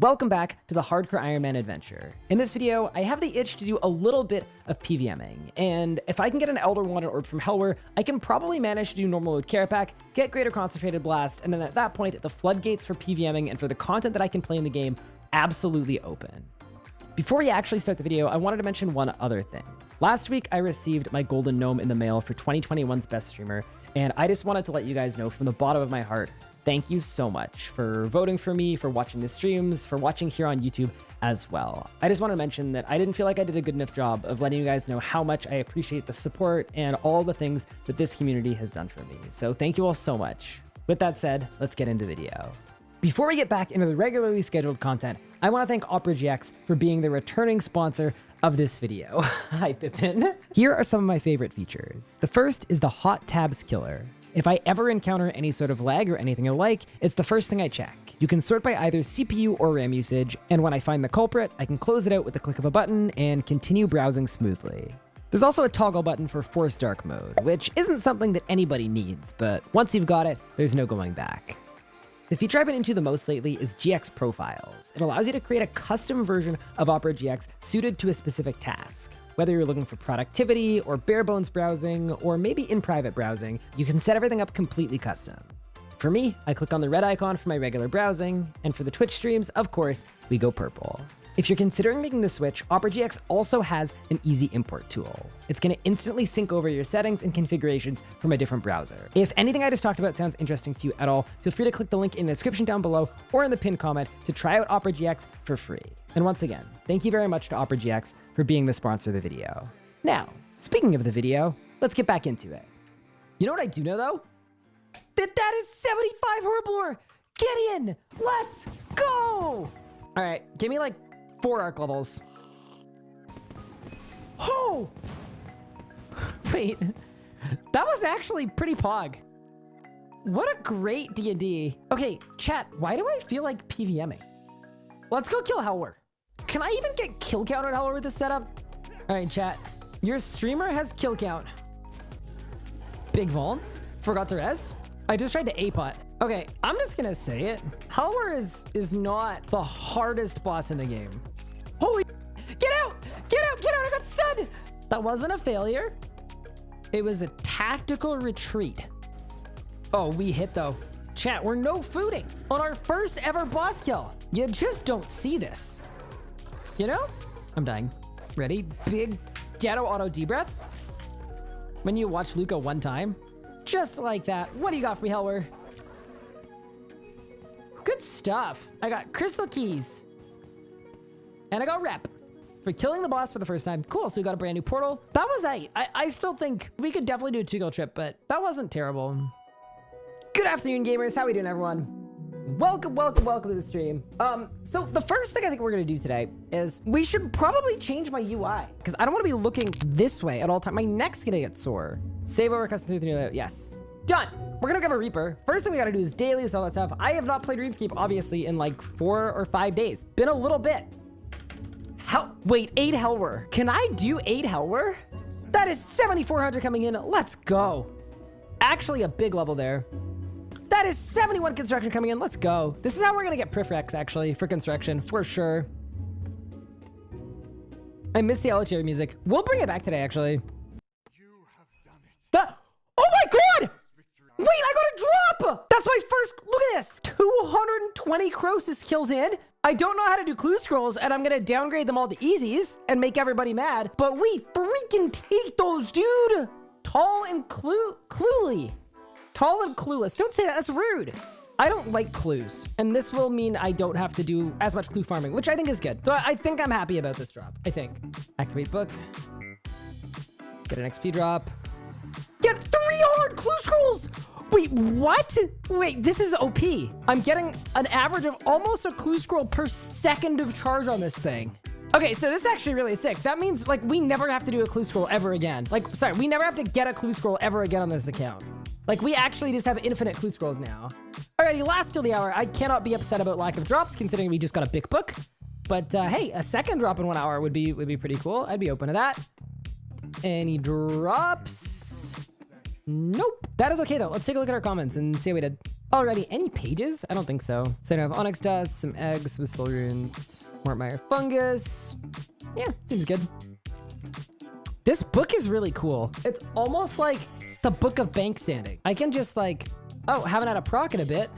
Welcome back to the Hardcore Iron Man adventure. In this video, I have the itch to do a little bit of PVMing, and if I can get an Elder Wand Orb from Helwyr, I can probably manage to do normal mode Kerapac, get Greater Concentrated Blast, and then at that point, the floodgates for PVMing and for the content that I can play in the game absolutely open. Before we actually start the video, I wanted to mention one other thing. Last week, I received my Golden Gnome in the mail for 2021's Best Streamer, and I just wanted to let you guys know from the bottom of my heart thank you so much for voting for me, for watching the streams, for watching here on YouTube as well. I just want to mention that I didn't feel like I did a good enough job of letting you guys know how much I appreciate the support and all the things that this community has done for me. So thank you all so much. With that said, let's get into the video. Before we get back into the regularly scheduled content, I want to thank Opera GX for being the returning sponsor of this video. Hi, Pippin. Here are some of my favorite features. The first is the Hot Tabs Killer. If I ever encounter any sort of lag or anything alike, it's the first thing I check. You can sort by either CPU or RAM usage, and when I find the culprit, I can close it out with the click of a button and continue browsing smoothly. There's also a toggle button for Force Dark mode, which isn't something that anybody needs, but once you've got it, there's no going back. The feature I've been into the most lately is GX Profiles. It allows you to create a custom version of Opera GX suited to a specific task. Whether you're looking for productivity or bare bones browsing, or maybe in private browsing, you can set everything up completely custom. For me, I click on the red icon for my regular browsing, and for the Twitch streams, of course, we go purple. If you're considering making the switch, Opera GX also has an easy import tool. It's going to instantly sync over your settings and configurations from a different browser. If anything I just talked about sounds interesting to you at all, feel free to click the link in the description down below or in the pinned comment to try out Opera GX for free. And once again, thank you very much to Opera GX for being the sponsor of the video. Now, speaking of the video, let's get back into it. You know what I do know though? That that is 75 Herblore! Get in! Let's go! All right, give me like four arc levels. Oh! Wait, that was actually pretty pog. What a great D&D. Okay, chat, why do I feel like PVMing? Let's go kill Helwyr. Can I even get kill count on Helwyr with this setup? All right, chat. Your streamer has kill count. Big Vuln. Forgot to res. I just tried to A-pot. Okay, I'm just gonna say it. Helwyr is, is not the hardest boss in the game. Holy... Get out! Get out! Get out! I got stunned! That wasn't a failure. It was a tactical retreat. Oh, we hit though. Chat, we're no fooding on our first ever boss kill. You just don't see this. You know? I'm dying. Ready? Big Dado auto D-breath. When you watch Luca one time. Just like that. What do you got for me, Helwyr? Good stuff. I got crystal keys. And I got rep for killing the boss for the first time. Cool, so we got a brand new portal. That was I. I, I still think we could definitely do a two-go trip, but that wasn't terrible. Good afternoon, gamers. How we doing, everyone? Welcome, welcome, welcome to the stream. Um, so the first thing I think we're gonna do today is we should probably change my UI because I don't want to be looking this way at all time. My neck's gonna get sore. Save over custom through the new layout. Yes, done. We're gonna grab a Reaper. First thing we gotta do is dailies and all that stuff. I have not played RuneScape obviously in like four or five days. Been a little bit. How? Wait, eight Helwyr. Can I do eight Helwyr? That is 7,400 coming in. Let's go. Actually, a big level there. That is 71 construction coming in. Let's go. This is how we're to get Prifrex, actually, for construction, for sure. I miss the elevator music. We'll bring it back today, actually. You have done it. The oh my god! Wait, I got a drop! That's my first... Look at this! 220 Croesus kills in. I don't know how to do clue scrolls, and I'm gonna downgrade them all to easies and make everybody mad. But we freaking take those, dude! Tall and clue... Cluely. Tall and clueless. Don't say that. That's rude. I don't like clues, and this will mean I don't have to do as much clue farming, which I think is good. So I think I'm happy about this drop. I think. Activate book. Get an XP drop. Get three hard clue scrolls! Wait, what? Wait, this is OP. I'm getting an average of almost a clue scroll per second of charge on this thing. Okay, so this is actually really sick. That means, like, we never have to do a clue scroll ever again. Like, sorry, we never have to get a clue scroll ever again on this account. Like, we actually just have infinite clue scrolls now. Alrighty, last till the hour. I cannot be upset about lack of drops, considering we just got a big book. But, uh, hey, a second drop in one hour would be would be pretty cool. I'd be open to that. Any drops? Nope. That is okay, though. Let's take a look at our comments and see how we did. Already, any pages? I don't think so. So I have Onyx Dust, some eggs, some Soul Runes, Mortmire Fungus. Yeah, seems good. This book is really cool. It's almost like the Book of Bank Standing. I can just like, oh, haven't had a proc in a bit.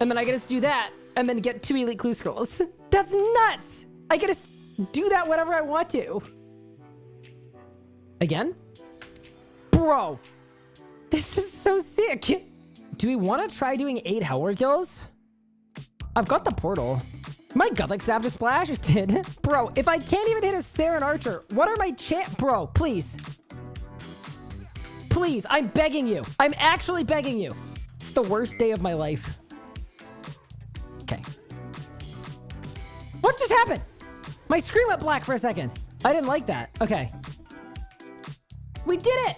And then I get to do that and then get two Elite Clue Scrolls. That's nuts! I get to do that whenever I want to. Again? Bro, this is so sick. Do we want to try doing eight Helwyr kills? I've got the portal. My Godlike Staff just splash? It did. Bro, if I can't even hit a Saren Archer, what are my chance? Bro, please. Please, I'm begging you. I'm actually begging you. It's the worst day of my life. Okay. What just happened? My screen went black for a second. I didn't like that. Okay. We did it!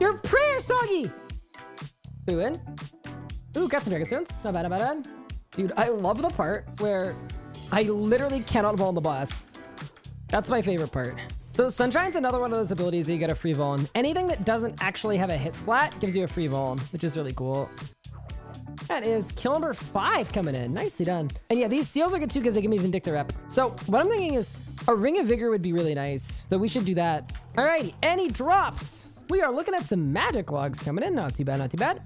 Your prayer, Soggy! We win. Ooh, got some Dragon Stones. Not bad, not bad. Dude, I love the part where I literally cannot vault the boss. That's my favorite part. So Sunshine's another one of those abilities that you get a free Vuln. Anything that doesn't actually have a hit splat gives you a free Vuln, which is really cool. That is kill number five coming in. Nicely done. And yeah, these seals are good too because they give me Vindictor rep. So what I'm thinking is a Ring of Vigor would be really nice. So we should do that. All right, any drops? We are looking at some magic logs coming in. Not too bad, not too bad.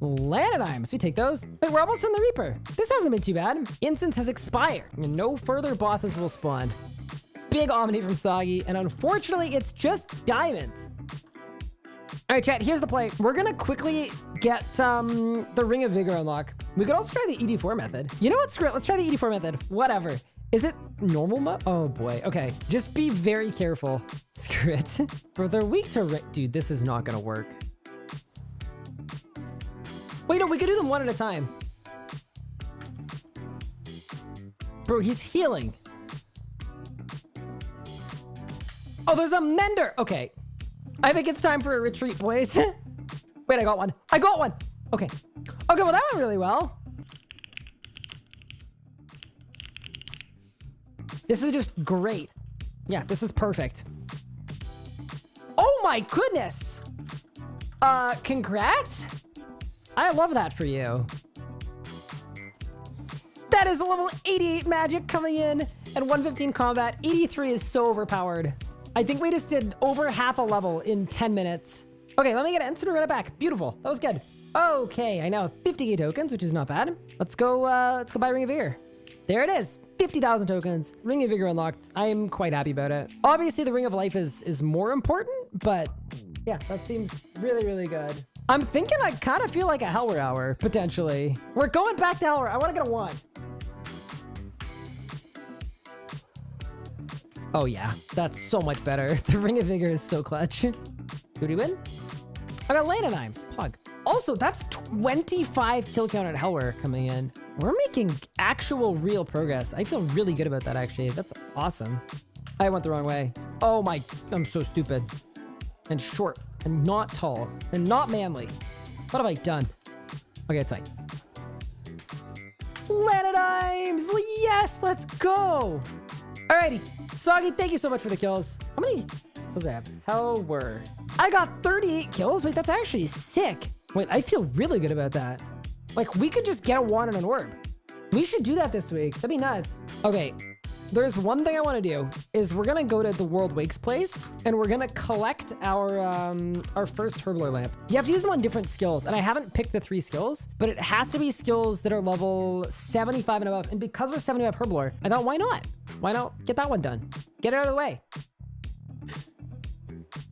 Lanodimes, we take those. Wait, we're almost in the Reaper. This hasn't been too bad. Incense has expired. And no further bosses will spawn. Big Omni from Soggy, and unfortunately, it's just diamonds. All right, chat, here's the play. We're gonna quickly get um, the Ring of Vigor unlock. We could also try the ED4 method. You know what, screw it, let's try the ED4 method. Whatever. Is it normal mode? Oh boy, okay. Just be very careful. Screw it. Bro, they're weak to... Dude, this is not gonna work. Wait, no, we could do them one at a time. Bro, he's healing. Oh, there's a mender. Okay. I think it's time for a retreat, boys. Wait, I got one. I got one. Okay. Okay, well, that went really well. This is just great. Yeah, this is perfect. Oh my goodness. Uh, congrats. I love that for you. That is a level 88 magic coming in and 115 combat. 83 is so overpowered. I think we just did over half a level in 10 minutes. Okay, let me get an instant run it back. Beautiful. That was good. Okay, I now have 50k tokens, which is not bad. Let's go, uh, let's go buy Ring of Vigor. There it is. 50,000 tokens. Ring of Vigor unlocked. I am quite happy about it. Obviously, the Ring of Life is, is more important, but yeah, that seems really, really good. I'm thinking I kind of feel like a Helwyr Hour, potentially. We're going back to Helwyr. I want to get a one. Oh yeah, that's so much better. The Ring of Vigor is so clutch. Who do we win? I got Lanodimes. Pog. Also, that's 25 kill count at Helwyr coming in. We're making actual real progress. I feel really good about that, actually. That's awesome. I went the wrong way. Oh my, I'm so stupid. And short and not tall and not manly. What have I done? Okay, it's fine. Lanodimes! Yes, let's go! Alrighty. Soggy, thank you so much for the kills. How many kills I have? Helwyr. I got 38 kills? Wait, that's actually sick. Wait, I feel really good about that. Like, we could just get a wand and an orb. We should do that this week. That'd be nuts. Okay, there's one thing I want to do is we're gonna go to the World Wakes place and we're gonna collect our um, our first Herblore lamp. You have to use them on different skills, and I haven't picked the three skills, but it has to be skills that are level 75 and above. And because we're 75 Herblore, I thought, why not? Why not get that one done? Get it out of the way.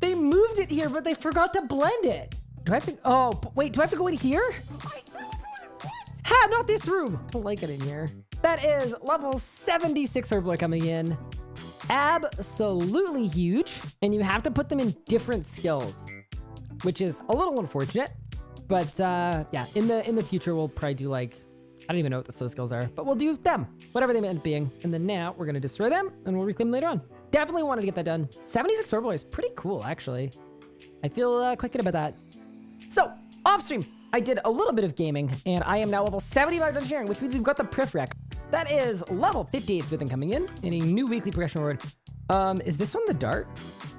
They moved it here, but they forgot to blend it. Do I have to? Oh, wait. Do I have to go in here? Ha! Not this room. Don't like it in here. That is level 76 Herblore coming in. Absolutely huge. And you have to put them in different skills, which is a little unfortunate. But uh, yeah, in the in the future, we'll probably do like, I don't even know what the slow skills are, but we'll do them, whatever they meant being. And then now we're going to destroy them and we'll reclaim later on. Definitely wanted to get that done. 76 Herblore is pretty cool, actually. I feel uh, quite good about that. So, off stream, I did a little bit of gaming, and I am now level 75 Dungeoneering, which means we've got the Prif Rec. That is level 58 Smithing coming in, and a new weekly progression reward. Um, is this one the dart?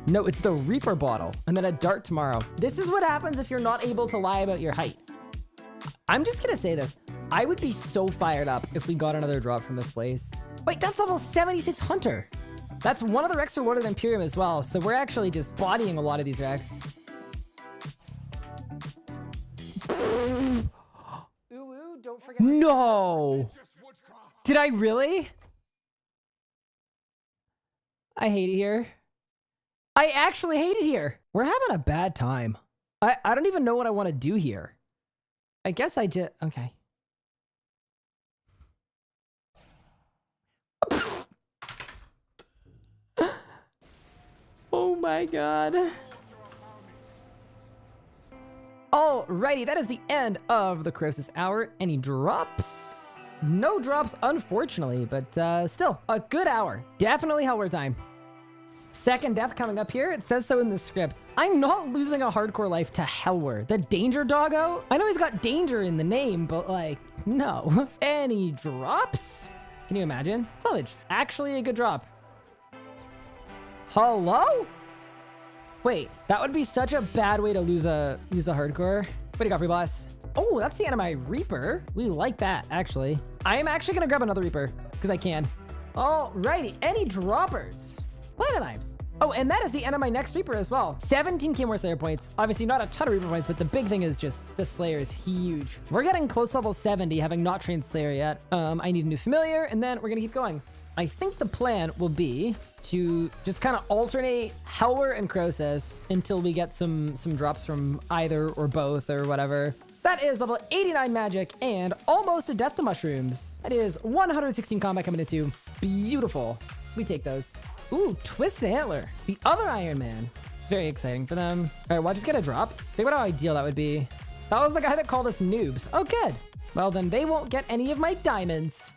No, it's the Reaper bottle, and then a dart tomorrow. This is what happens if you're not able to lie about your height. I'm just gonna say this. I would be so fired up if we got another drop from this place. Wait, that's level 76 Hunter. That's one of the Rex rewarded Imperium as well, so we're actually just bodying a lot of these Rex. Ooh, ooh, don't forget. No! Did I really? I hate it here. I actually hate it here. We're having a bad time. I, I don't even know what I want to do here. I guess I just... Okay. oh my god. Alrighty, that is the end of the Croesus Hour. Any drops? No drops, unfortunately, but uh, still, a good hour. Definitely Helwyr time. Second death coming up here. It says so in the script. I'm not losing a hardcore life to Helwyr. The Danger Doggo? I know he's got danger in the name, but like, no. Any drops? Can you imagine? Salvage. Actually a good drop. Hello? Wait, that would be such a bad way to lose a lose a hardcore. What do you got, free boss? Oh, that's the end of my Reaper. We like that, actually. I am actually gonna grab another Reaper, because I can. Alrighty, any droppers? Planet Knives. Oh, and that is the end of my next Reaper as well. 17k more Slayer points. Obviously not a ton of Reaper points, but the big thing is just the Slayer is huge. We're getting close level 70, having not trained Slayer yet. Um, I need a new familiar, and then we're gonna keep going. I think the plan will be to just kind of alternate Helwyr and Croesus until we get some some drops from either or both or whatever. That is level 89 magic and almost a death to mushrooms. That is 116 combat coming into. Beautiful. We take those. Ooh, Twist the Antler. The other Iron Man. It's very exciting for them. All right, well, I just get a drop. Think about how ideal that would be. That was the guy that called us noobs. Oh, good. Well, then they won't get any of my diamonds.